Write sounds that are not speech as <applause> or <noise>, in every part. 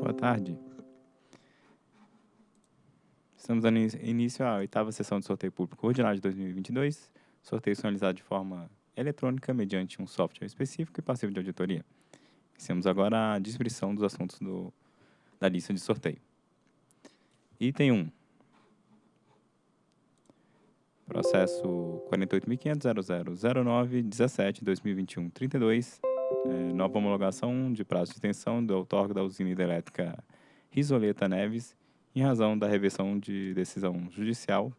Boa tarde. Estamos dando início à oitava sessão de sorteio público ordinário de 2022. Sorteios são de forma eletrônica mediante um software específico e passivo de auditoria. Iniciamos agora a descrição dos assuntos do, da lista de sorteio. Item 1. Processo 48.500.0009.17.2021.32. É, nova homologação de prazo de extensão do outorga da usina hidrelétrica Risoleta Neves, em razão da reversão de decisão judicial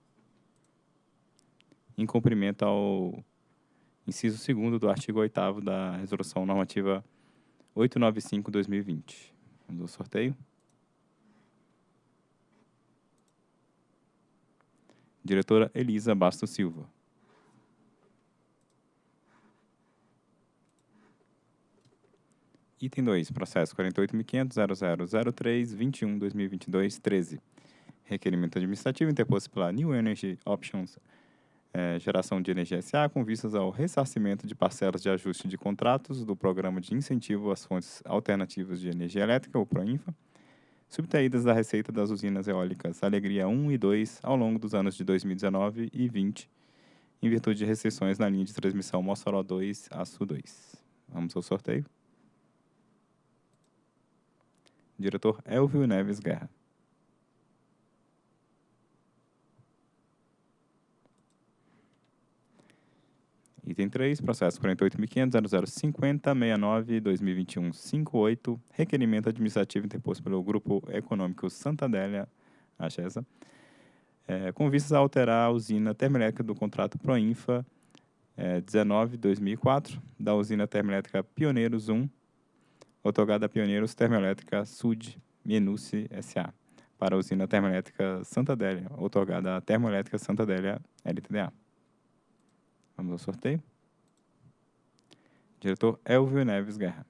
em cumprimento ao inciso 2 do artigo 8 da Resolução Normativa 895-2020. Vamos ao sorteio. Diretora Elisa Bastos Silva. Item 2, processo 48.500.0003.21.2022.13. Requerimento administrativo interposto pela New Energy Options é, Geração de Energia SA com vistas ao ressarcimento de parcelas de ajuste de contratos do Programa de Incentivo às Fontes Alternativas de Energia Elétrica, o PROINFA, subtraídas da receita das usinas eólicas Alegria 1 e 2 ao longo dos anos de 2019 e 2020, em virtude de restrições na linha de transmissão Mossoró 2 a Sul 2. Vamos ao sorteio. Diretor Elvio Neves Guerra. Item 3, processo 48.500.0050.69.2021.58, requerimento administrativo interposto pelo Grupo Econômico Santadélia, AXESA, é, com vistas a alterar a usina termoelétrica do contrato Proinfa é, 19-2004, da usina termoelétrica Pioneiros 1, otorgada a Pioneiros Termoelétrica Sud Menuce S.A., para a usina termoelétrica Santa Adélia, otorgada a Termoelétrica Santa Adélia LTDA. Vamos ao sorteio. Diretor Elvio Neves Guerra.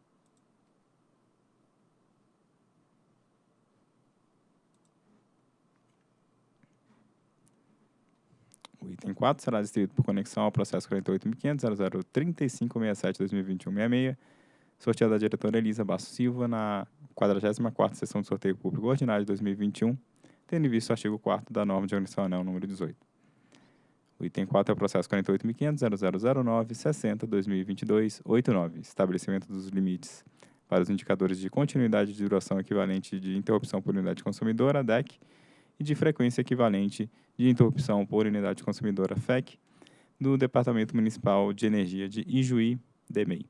O item 4 será distribuído por conexão ao processo 48.500.003567.2021.66, sorteado da diretora Elisa Basso Silva na 44ª Sessão de Sorteio Público Ordinário de 2021, tendo em vista o artigo 4 da norma de organização anel número 18. O item 4 é o processo 48.500.0009.60.2022.89, estabelecimento dos limites para os indicadores de continuidade de duração equivalente de interrupção por unidade consumidora, DEC, e de frequência equivalente de interrupção por unidade consumidora, FEC, do Departamento Municipal de Energia de Ijuí, DEMEI,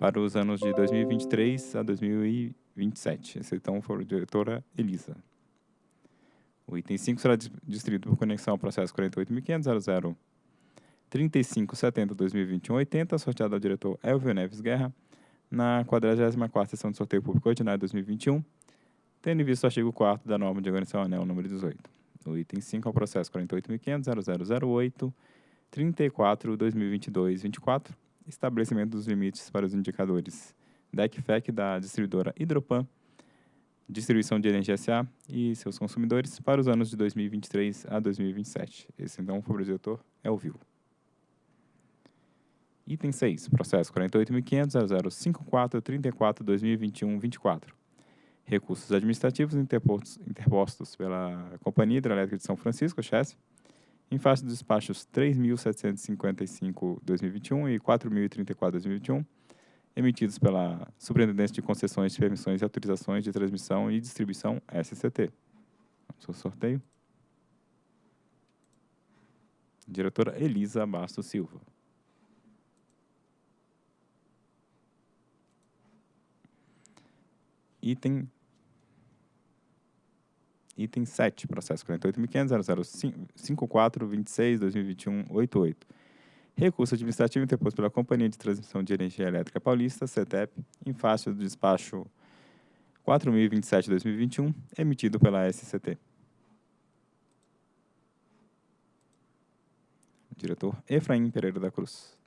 para os anos de 2023 a 2027. Esse então foi a diretora Elisa. O item 5 será distribuído por conexão ao processo 48.500.003570-2021-80, sorteado ao diretor Elvio Neves Guerra, na 44ª sessão de sorteio público ordinário 2021, tendo em vista o artigo 4 da norma de organização anel número 18. O item 5 é o processo 48.500.0008-34-2022-24, estabelecimento dos limites para os indicadores DEC-FEC da distribuidora Hidropan, distribuição de energia SA e seus consumidores para os anos de 2023 a 2027. Esse, então, foi o diretor é o vivo. Item 6, processo 48.500.0054.34.2021.24. Recursos administrativos interpostos, interpostos pela Companhia Hidrelétrica de São Francisco, CHESF, em face dos despachos 3.755.2021 e 4.034.2021, emitidos pela Superintendência de Concessões, Permissões e Autorizações de Transmissão e Distribuição, SCT. Vamos ao sorteio. Diretora Elisa Bastos Silva. Item Item 7, processo 48.500.0054.26.2021.88 Recurso administrativo interposto pela Companhia de Transmissão de Energia Elétrica Paulista, CETEP, em face do despacho 4027-2021, emitido pela SCT. Diretor Efraim Pereira da Cruz.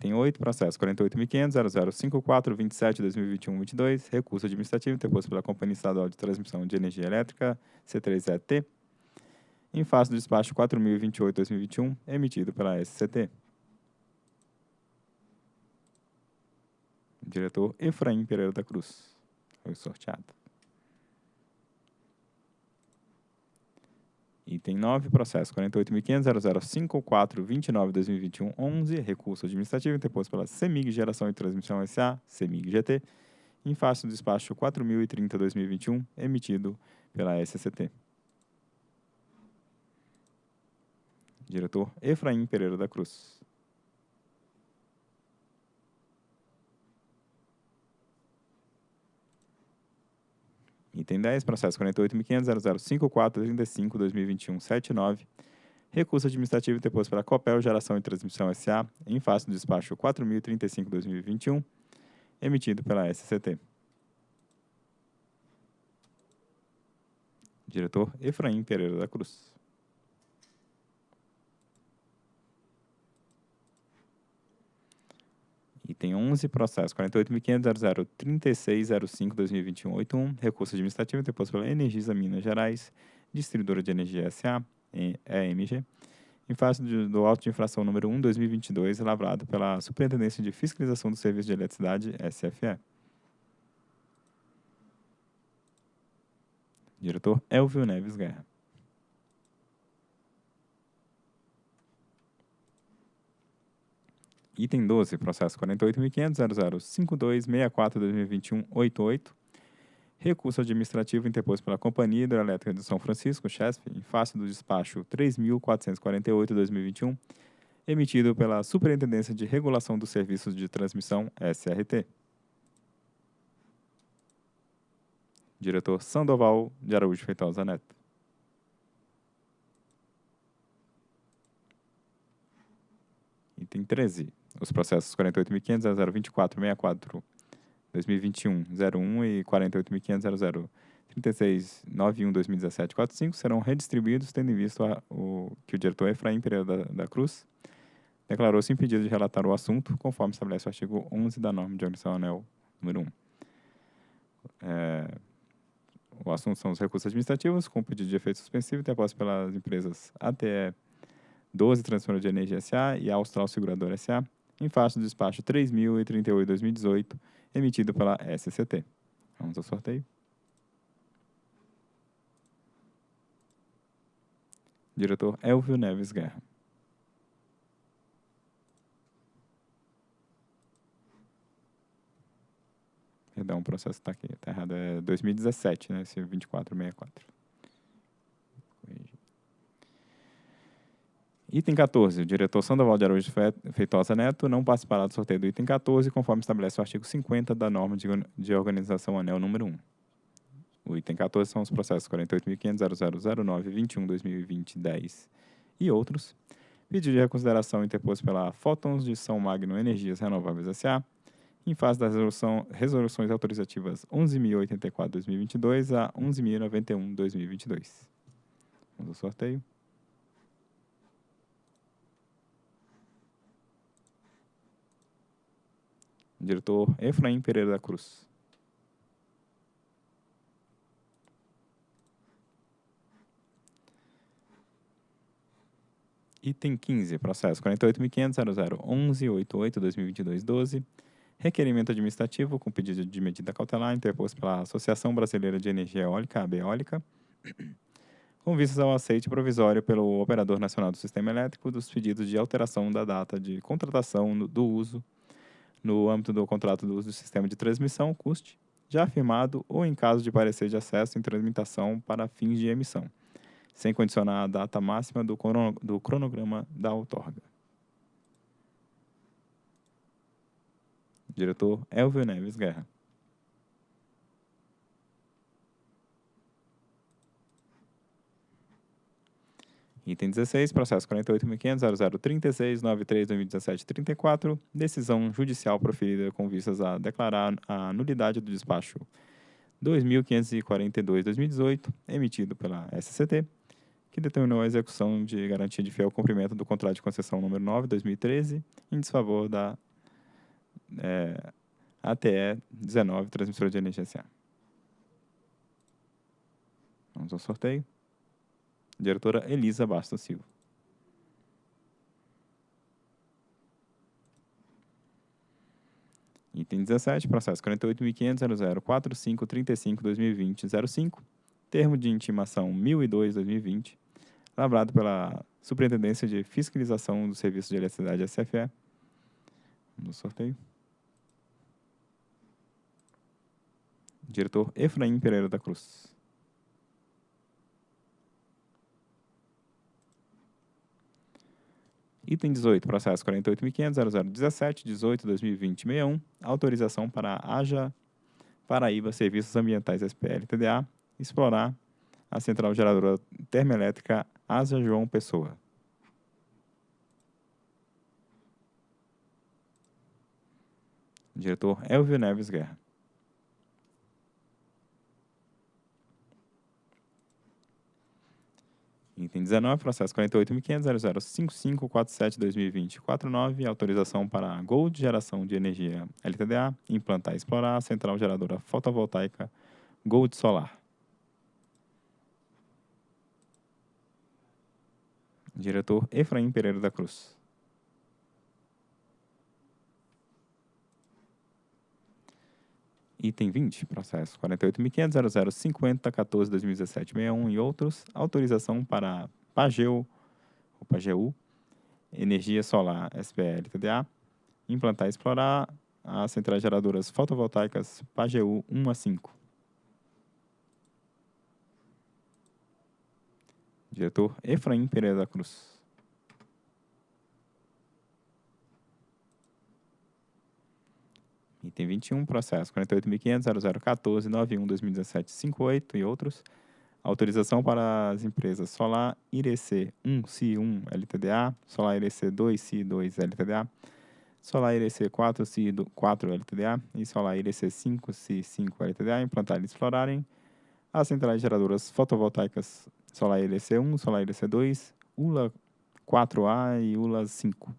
Item 8, processo 48.500.0054.27.2021.22, recurso administrativo interposto pela Companhia Estadual de Transmissão de Energia Elétrica, C3ET, em face do despacho 4028-2021, emitido pela SCT. Diretor Efraim Pereira da Cruz. Foi sorteado. Item 9, processo 48.500.0054.29.2021, 11, recurso administrativo interposto pela CEMIG Geração e Transmissão S.A., CEMIG GT, em face do despacho 4.030.2021, emitido pela SCT. Diretor Efraim Pereira da Cruz. Item 10, processo 48.500.0054.35.2021.79, recurso administrativo interposto pela Copel Geração e Transmissão S.A., em face do despacho 4.035.2021, emitido pela SCT. Diretor Efraim Pereira da Cruz. Item 11, processo 48.500.003605.2021.81, recurso administrativo interposto pela Energisa Minas Gerais, Distribuidora de Energia S.A., EMG, em face do, auto de infração número 1, 2022, elaborado pela Superintendência de Fiscalização do Serviço de Eletricidade, SFE. Diretor Elvio Neves Guerra. Item 12, processo 48.500.0052.64.2021.88, recurso administrativo interposto pela Companhia Hidrelétrica de São Francisco, CHESF, em face do despacho 3.448-2021, emitido pela Superintendência de Regulação dos Serviços de Transmissão, SRT. Diretor Sandoval de Araújo Feitosa Neto. Item 13. Os processos 48.500 024 2021 01 e 48.500 36 91 2017 45 serão redistribuídos, tendo em vista o, que o diretor Efraim Pereira da, da Cruz declarou-se impedido de relatar o assunto, conforme estabelece o artigo 11 da norma de organização anel número 1. É, o assunto são os recursos administrativos, com pedido de efeito suspensivo interposto pelas empresas ATE 12 Transformadora de Energia SA e Austral Seguradora SA, em face do despacho 3038-2018, emitido pela SCT. Vamos ao sorteio. Diretor Elvio Neves Guerra. Perdão, o processo está aqui, está errado. É 2017, né? Esse 2464. Item 14. O diretor Sandoval de Araújo Feitosa Neto não participará do sorteio do item 14, conforme estabelece o artigo 50 da norma de organização anel número 1. O item 14 são os processos 48.500.0009.21.2020.10 e outros. Pedido de reconsideração interposto pela Fótons de São Magno Energias Renováveis S.A., em fase das resolução, resoluções autorizativas 11.084.2022 a 11.091.2022. Vamos ao sorteio. Diretor Efraim Pereira da Cruz. Item 15, processo 48.500.0011.88.2022.12, requerimento administrativo com pedido de medida cautelar interposto pela Associação Brasileira de Energia Eólica, ABEólica, <clears throat> com vistas ao aceite provisório pelo Operador Nacional do Sistema Elétrico dos pedidos de alteração da data de contratação do uso no âmbito do contrato do uso do sistema de transmissão, CUST, já afirmado ou em caso de parecer de acesso em transmissão para fins de emissão, sem condicionar a data máxima do, do cronograma da outorga. Diretor Elvio Neves Guerra. Item 16, processo 48.500.0036.93.2017.34, decisão judicial proferida com vistas a declarar a nulidade do despacho 2.542-2018, emitido pela SCT, que determinou a execução de garantia de fiel cumprimento do contrato de concessão número 9, 2013, em desfavor da é, ATE 19, transmissora de energia SA. Vamos ao sorteio diretora Elisa Bastos Silva. Item 17, processo 48.500.004535-2020-05, termo de intimação 1002-2020, lavrado pela Superintendência de Fiscalização do Serviço de Eletricidade SFE. No sorteio. Diretor Efraim Pereira da Cruz. Item 18, processo 48.500.0017.18.2020.61, autorização para a AJA Paraíba Serviços Ambientais SPL TDA explorar a central geradora termoelétrica Asa João Pessoa. Diretor Elvio Neves Guerra. Item 19, processo 48.500.005547.2020.49, autorização para Gold Geração de Energia LTDA implantar e explorar central geradora fotovoltaica Gold Solar. Diretor Efraim Pereira da Cruz. Item 20, processo 48.500.0050.14.2017.61 e outros, autorização para Pageu, ou Pageu, Energia Solar SPL TDA, implantar e explorar as centrais geradoras fotovoltaicas Pageu 1 a 5. Diretor Efraim Pereira da Cruz. Item 21, processo 48.500.0014.91.2017.58 e outros. Autorização para as empresas Solar IRC 1-CI1 LTDA, Solar IRC 2-CI2 LTDA, Solar IRC 4-CI4 LTDA e Solar IRC 5-CI5 LTDA implantarem e explorarem as centrais geradoras fotovoltaicas Solar IRC 1, Solar IRC 2, ULA 4A e ULA 5.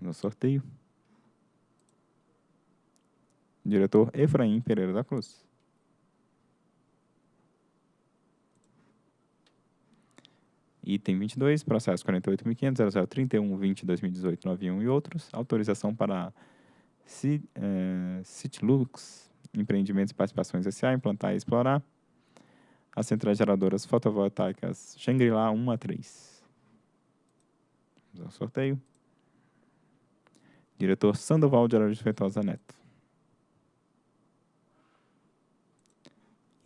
No sorteio. Diretor Efraim Pereira da Cruz. Item 22, processo 48.500.0031.20.2018.91 e outros. Autorização para eh, Citlux, Empreendimentos e Participações S.A. implantar e explorar as centrais geradoras fotovoltaicas Shangri-La 1 a 3. Vamos ao sorteio. Diretor Sandoval de Araújo Feitosa Neto.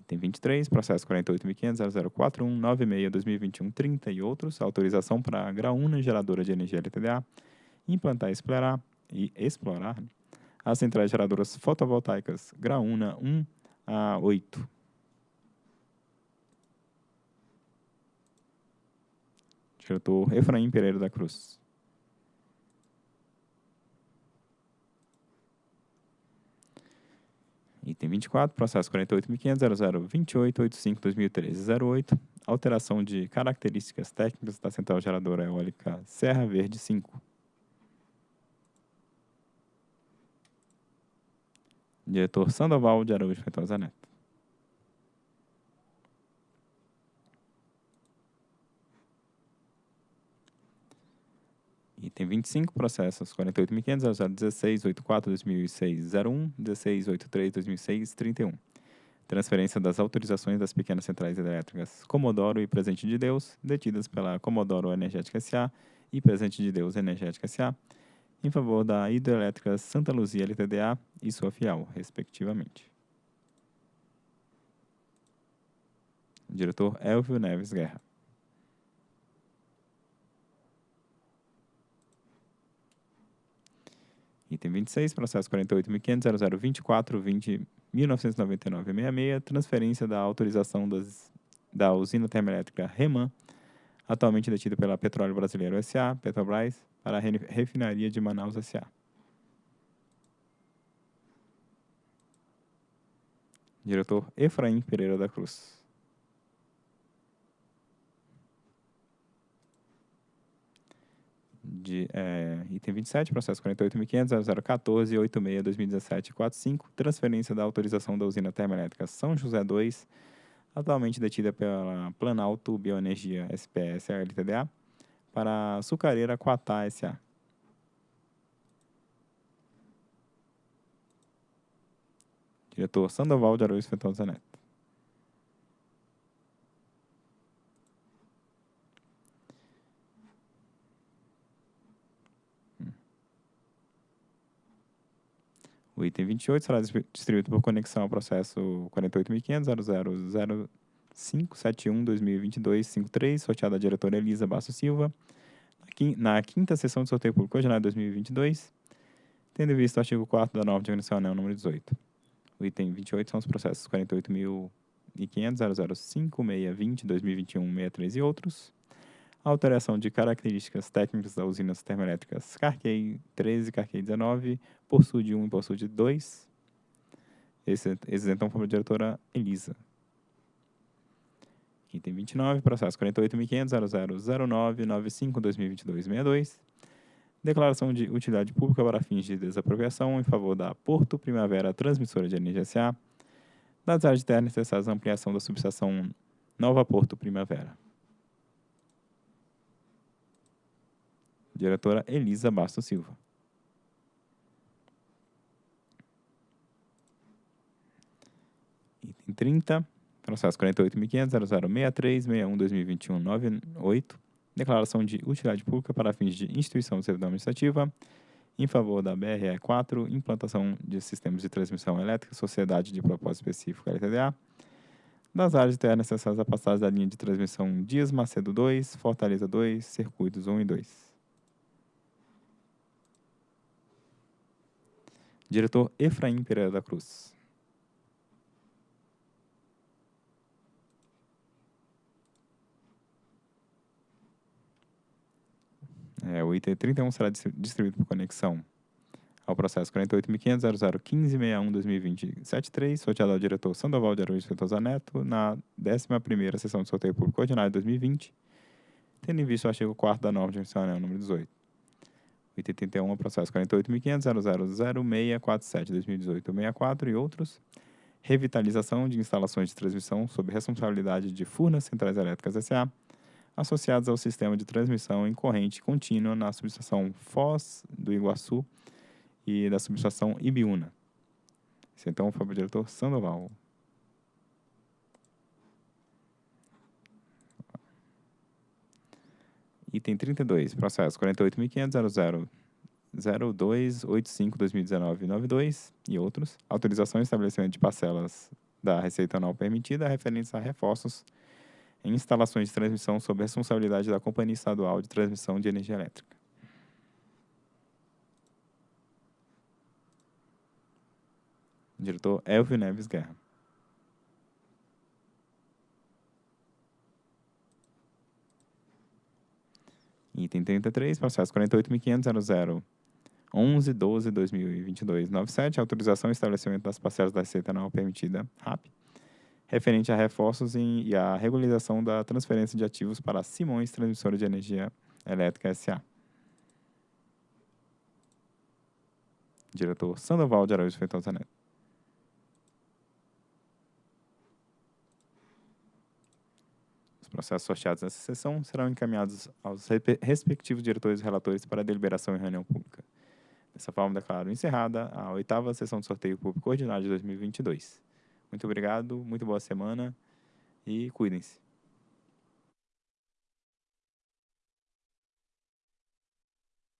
Item 23, processo 48.500.0041.96.2021.30 e outros, autorização para a Graúna Geradora de Energia LTDA implantar explorar, e explorar né, as centrais geradoras fotovoltaicas Graúna 1 a 8. Diretor Efraim Pereira da Cruz. Item 24, processo 48.500.0028.85.2013.08, alteração de características técnicas da central geradora eólica Serra Verde 5. Diretor Sandoval de Araújo Feitosa Neto. Item 25, processos 48.500.016.84.2006.01, 16.83.2006.31. Transferência das autorizações das pequenas centrais hidrelétricas Comodoro e Presente de Deus, detidas pela Comodoro Energética S.A. e Presente de Deus Energética S.A., em favor da Hidrelétrica Santa Luzia LTDA e sua fiel, respectivamente. Diretor Elvio Neves Guerra. Item 26, processo 48.500.0024.20.1999.66, transferência da autorização das, da usina termoelétrica REMAN, atualmente detida pela Petróleo Brasileiro S.A., Petrobras, para a refinaria de Manaus S.A. Diretor Efraim Pereira da Cruz. de, é, item 27, processo 48.500.0014.86.2017.45, transferência da autorização da usina termoelétrica São José 2, atualmente detida pela Planalto Bioenergia SPS LTDA, para a Sucareira Quatá S.A. Diretor Sandoval de Araújo Fenton Zanetti. O item 28 será distribuído por conexão ao processo 48.500.00571-2022-53, sorteado à diretora Elisa Basso Silva, na quinta sessão de sorteio público ordinário 2022, tendo visto o artigo 4 da norma de organização anel número 18. O item 28 são os processos 48.500.005.620-2021-63 e outros, alteração de características técnicas das usinas termoelétricas Carquei 13 e Carquei 19, por SUD 1 e por SUD 2. Esses então foram a diretora Elisa. Item 29, processo 48.500.000995-2022-62. Declaração de utilidade pública para fins de desapropriação em favor da Porto Primavera Transmissora de Energia S.A. das áreas de terra necessárias à ampliação da subestação Nova Porto Primavera. Diretora Elisa Bastos Silva. Item 30, processo 48.500.0063.61.2021.98, declaração de utilidade pública para fins de instituição de servidão administrativa em favor da BRE 4, implantação de sistemas de transmissão elétrica, sociedade de propósito específico LTDA, das áreas de terra necessárias à passagem da linha de transmissão Dias Macedo 2, Fortaleza 2, circuitos 1 e 2. Diretor Efraim Pereira da Cruz. É, o item 31 será distribuído por conexão ao processo 48.500.0015.61.2020.73, sorteado ao diretor Sandoval de Araújo Fetosa Neto, na 11ª sessão de sorteio público ordinário de 2020, tendo em vista o artigo 4 da norma de admissional número 18. Item 81, processo 48.500.000647-2018-64 e outros. Revitalização de instalações de transmissão sob responsabilidade de Furnas Centrais Elétricas S.A., associadas ao sistema de transmissão em corrente contínua na subestação Foz do Iguaçu e da subestação Ibiúna. Esse então foi o diretor Sandoval. Item 32, processo 48.500.0285-2019-92 e outros. Autorização e estabelecimento de parcelas da receita anual permitida referentes a reforços em instalações de transmissão sob responsabilidade da Companhia Estadual de Transmissão de Energia Elétrica. Diretor Elvio Neves Guerra. Item 33, processo 48.500.00. 11, 12, 2022, 97, autorização e estabelecimento das parcelas da receita anual permitida, RAP, referente a reforços em, e a regularização da transferência de ativos para Simões Transmissora de Energia Elétrica S.A. Diretor Sandoval de Araújo Feitosa Neto. Processos sorteados nessa sessão serão encaminhados aos respectivos diretores e relatores para deliberação em reunião pública. Dessa forma, declaro encerrada a oitava sessão de sorteio público ordinário de 2022. Muito obrigado, muito boa semana e cuidem-se.